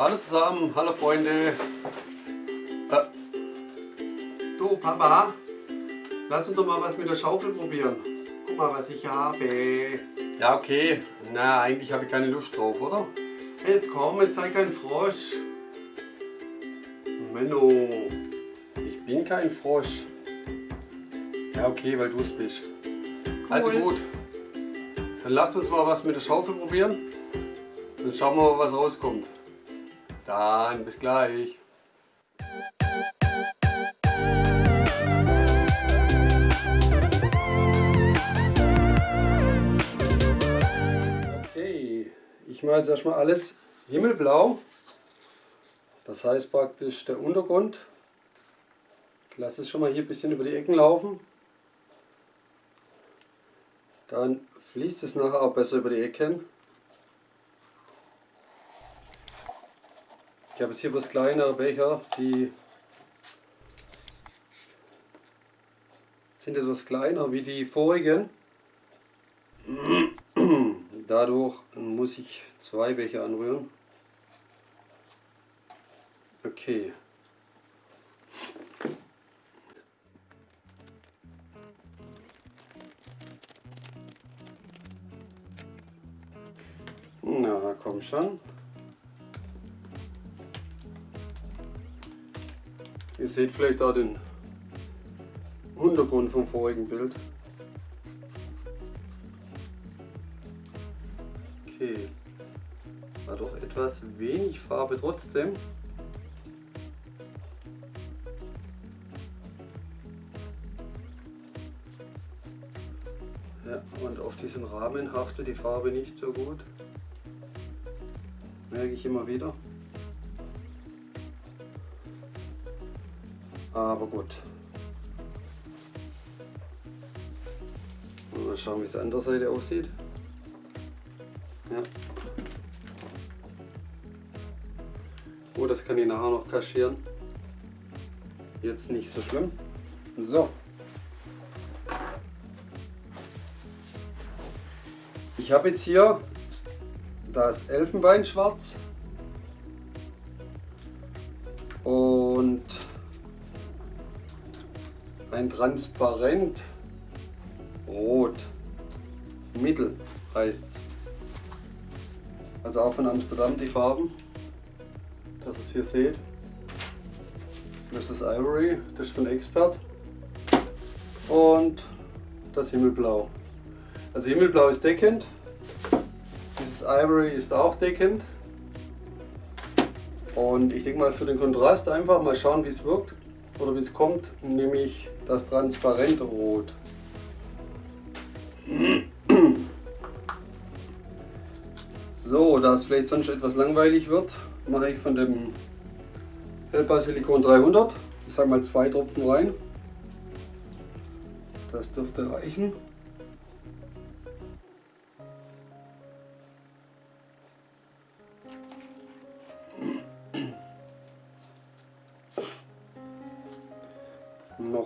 Hallo zusammen, hallo Freunde. Äh, du Papa, lass uns doch mal was mit der Schaufel probieren. Guck mal, was ich habe. Ja, okay. Na, eigentlich habe ich keine Lust drauf, oder? Jetzt komm, jetzt sei kein Frosch. Menno, ich bin kein Frosch. Ja, okay, weil du es bist. Also gut, dann lasst uns mal was mit der Schaufel probieren. Dann schauen wir mal, was rauskommt. Dann bis gleich. Okay, ich mache jetzt erstmal alles himmelblau. Das heißt praktisch der Untergrund. Ich lasse es schon mal hier ein bisschen über die Ecken laufen. Dann fließt es nachher auch besser über die Ecken. Ich habe jetzt hier bloß kleinere Becher, die sind etwas kleiner wie die vorigen. Dadurch muss ich zwei Becher anrühren. Okay. Na, komm schon. Ihr seht vielleicht auch den Untergrund vom vorigen Bild. Okay, war doch etwas wenig Farbe trotzdem. Ja, und auf diesen Rahmen haftet die Farbe nicht so gut. Merke ich immer wieder. Aber gut. Mal schauen, wie es an der Seite aussieht. Ja. Oh, das kann ich nachher noch kaschieren. Jetzt nicht so schlimm. So. Ich habe jetzt hier das Elfenbeinschwarz ein transparent rot mittel heißt also auch von Amsterdam die Farben das ihr hier seht. Das ist Ivory das ist von Expert. Und das Himmelblau. Also Himmelblau ist deckend. Dieses Ivory ist auch deckend. Und ich denke mal für den Kontrast einfach mal schauen wie es wirkt oder wie es kommt, nämlich das transparente Rot. So, da es vielleicht sonst etwas langweilig wird, mache ich von dem Hellbasilikon 300, ich sage mal zwei Tropfen rein. Das dürfte reichen.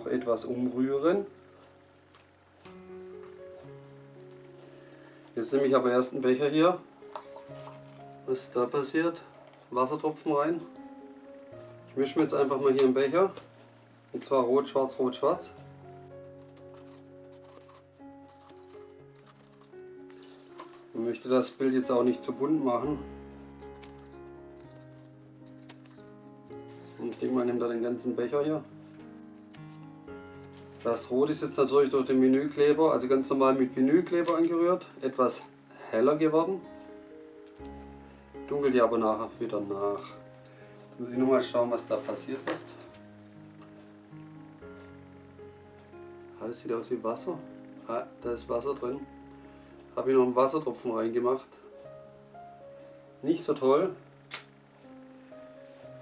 Noch etwas umrühren. Jetzt nehme ich aber erst einen Becher hier. Was ist da passiert? Wassertropfen rein. Ich mische mir jetzt einfach mal hier einen Becher. Und zwar rot, schwarz, rot, schwarz. Ich möchte das Bild jetzt auch nicht zu bunt machen. Und ich denke mal, ich nehme da den ganzen Becher hier. Das Rot ist jetzt natürlich durch den Vinylkleber, also ganz normal mit Vinylkleber angerührt, etwas heller geworden. Dunkelt ja aber nachher wieder nach. Jetzt muss ich nur mal schauen, was da passiert ist. Alles sieht aus wie Wasser. Ah, da ist Wasser drin. Habe ich noch einen Wassertropfen reingemacht. Nicht so toll.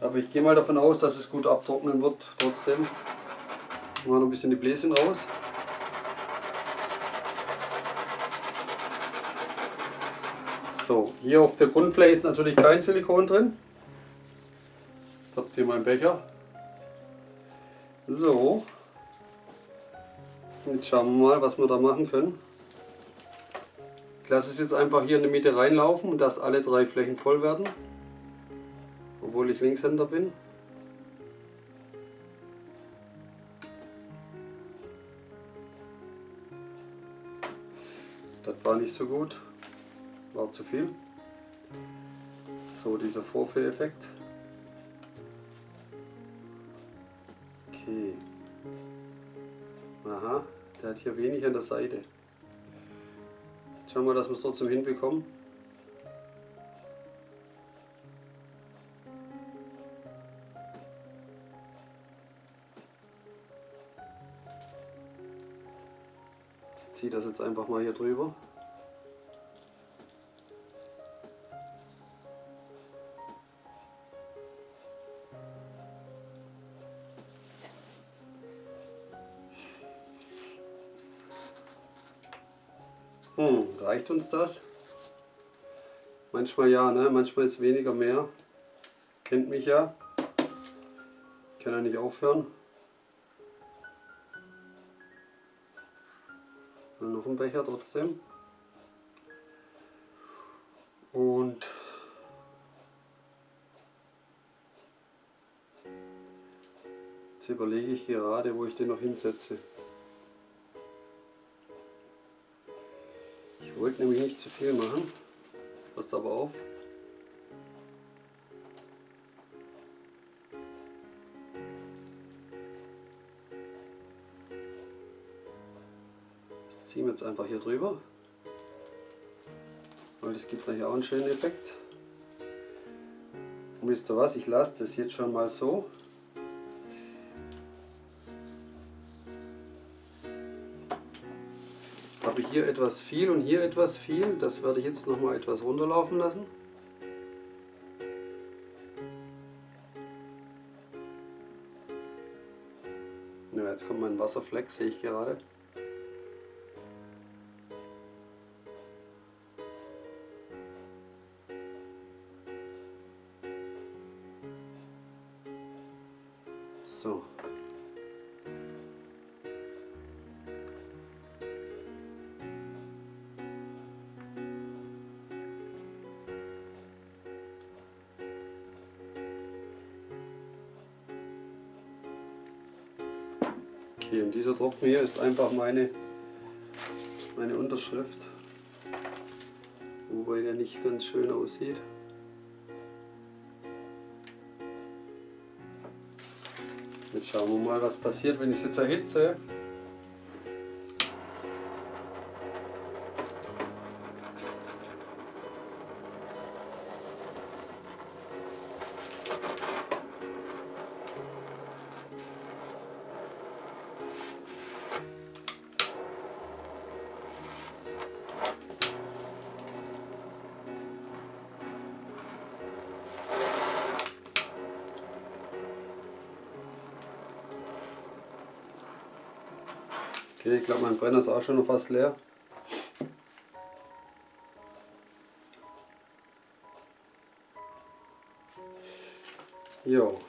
Aber ich gehe mal davon aus, dass es gut abtrocknen wird trotzdem. Machen wir noch ein bisschen die Bläschen raus. So, hier auf der Grundfläche ist natürlich kein Silikon drin. Jetzt habt ihr meinen Becher. So. Jetzt schauen wir mal, was wir da machen können. Ich lasse es jetzt einfach hier in die Mitte reinlaufen und dass alle drei Flächen voll werden. obwohl ich Linkshänder bin. Das war nicht so gut, war zu viel. So, dieser Vorführeffekt. Okay. Aha, der hat hier wenig an der Seite. Schauen wir, dass wir es trotzdem hinbekommen. Ziehe das jetzt einfach mal hier drüber. Hm, reicht uns das? Manchmal ja, ne? manchmal ist weniger mehr. Kennt mich ja. Kann ja nicht aufhören. Noch ein Becher trotzdem. Und jetzt überlege ich gerade, wo ich den noch hinsetze. Ich wollte nämlich nicht zu viel machen. Passt aber auf. Ziehen wir jetzt einfach hier drüber. Weil das gibt gleich auch einen schönen Effekt. Und wisst ihr was, ich lasse das jetzt schon mal so. habe hier etwas viel und hier etwas viel. Das werde ich jetzt noch mal etwas runterlaufen lassen. Jetzt kommt mein Wasserfleck, sehe ich gerade. So. Okay, und dieser Tropfen hier ist einfach meine, meine Unterschrift. Wobei der nicht ganz schön aussieht. Jetzt schauen wir mal, was passiert, wenn ich es jetzt erhitze. Okay, ich glaube mein Brenner ist auch schon noch fast leer. Jo.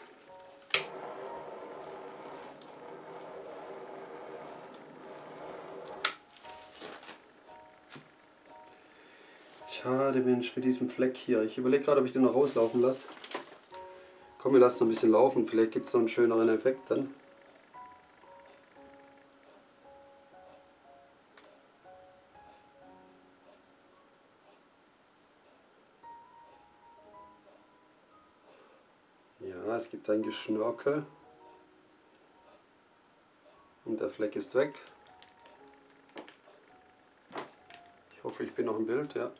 Schade Mensch, mit diesem Fleck hier. Ich überlege gerade, ob ich den noch rauslaufen lasse. Komm, wir lassen noch ein bisschen laufen. Vielleicht gibt es noch einen schöneren Effekt dann. Ja, es gibt ein Geschnörkel. Und der Fleck ist weg. Ich hoffe, ich bin noch im Bild, ja.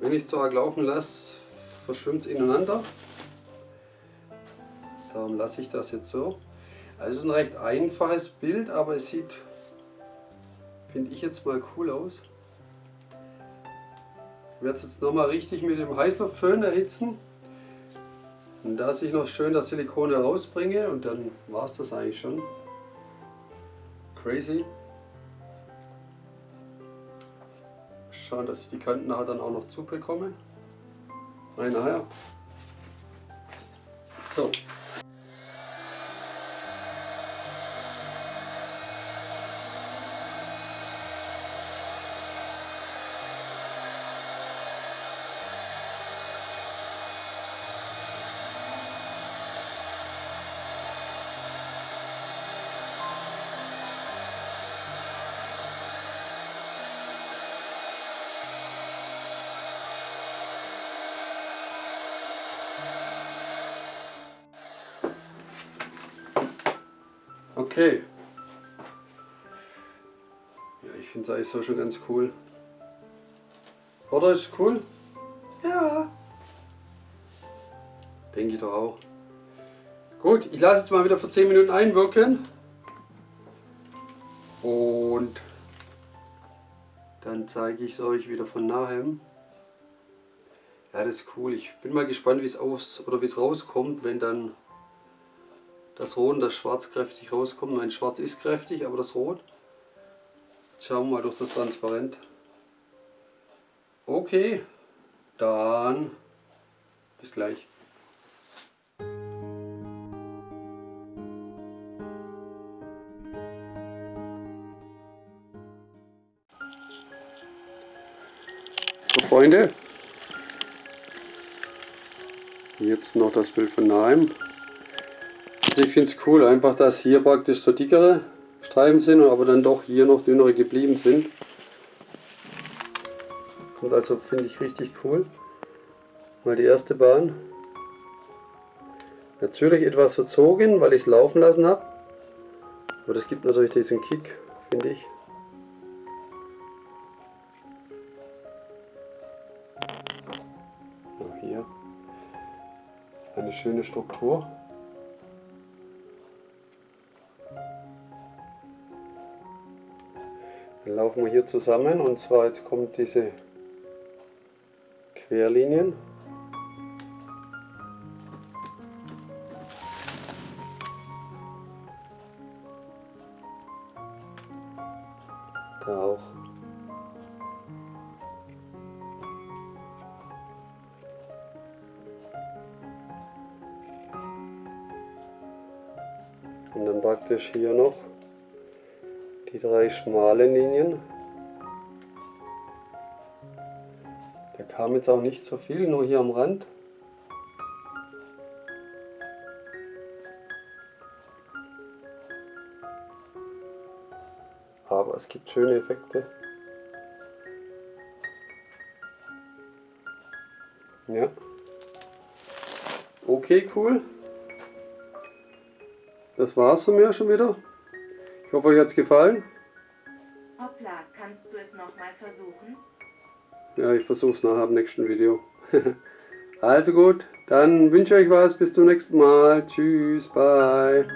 Wenn ich es zu arg laufen lasse, verschwimmt es ineinander. Darum lasse ich das jetzt so. Also es ist ein recht einfaches Bild, aber es sieht, finde ich jetzt mal cool aus. Ich werde es jetzt nochmal richtig mit dem Heißluftföhn erhitzen. Und dass ich noch schön das Silikon herausbringe und dann war es das eigentlich schon. Crazy. Schauen, dass ich die Kanten dann auch noch zubekomme. Nein, nachher. So. Okay. Ja, ich finde es eigentlich so schon ganz cool. Oder ist cool? Ja. Denke ich doch auch. Gut, ich lasse jetzt mal wieder für 10 Minuten einwirken. Und dann zeige ich es euch wieder von nahem. Ja, das ist cool. Ich bin mal gespannt, wie es aus oder wie es rauskommt, wenn dann das Rot und das Schwarz kräftig rauskommt. Mein Schwarz ist kräftig, aber das Rot. Schauen wir mal durch das Transparent. Okay, dann bis gleich. So Freunde, jetzt noch das Bild von nahem. Also ich finde es cool, einfach dass hier praktisch so dickere Streifen sind, aber dann doch hier noch dünnere geblieben sind. Kommt also finde ich richtig cool. Mal die erste Bahn. Natürlich etwas verzogen, weil ich es laufen lassen habe. Aber das gibt natürlich diesen Kick, finde ich. hier eine schöne Struktur. Laufen wir hier zusammen und zwar jetzt kommt diese Querlinien. Da auch. Und dann praktisch hier noch die drei schmalen Linien. Da kam jetzt auch nicht so viel, nur hier am Rand. Aber es gibt schöne Effekte. Ja. Okay, cool. Das war's von mir schon wieder. Ich hoffe, euch hat es gefallen. Hoppla, kannst du es nochmal versuchen? Ja, ich versuche es nachher im nächsten Video. also gut, dann wünsche ich euch was. Bis zum nächsten Mal. Tschüss, bye.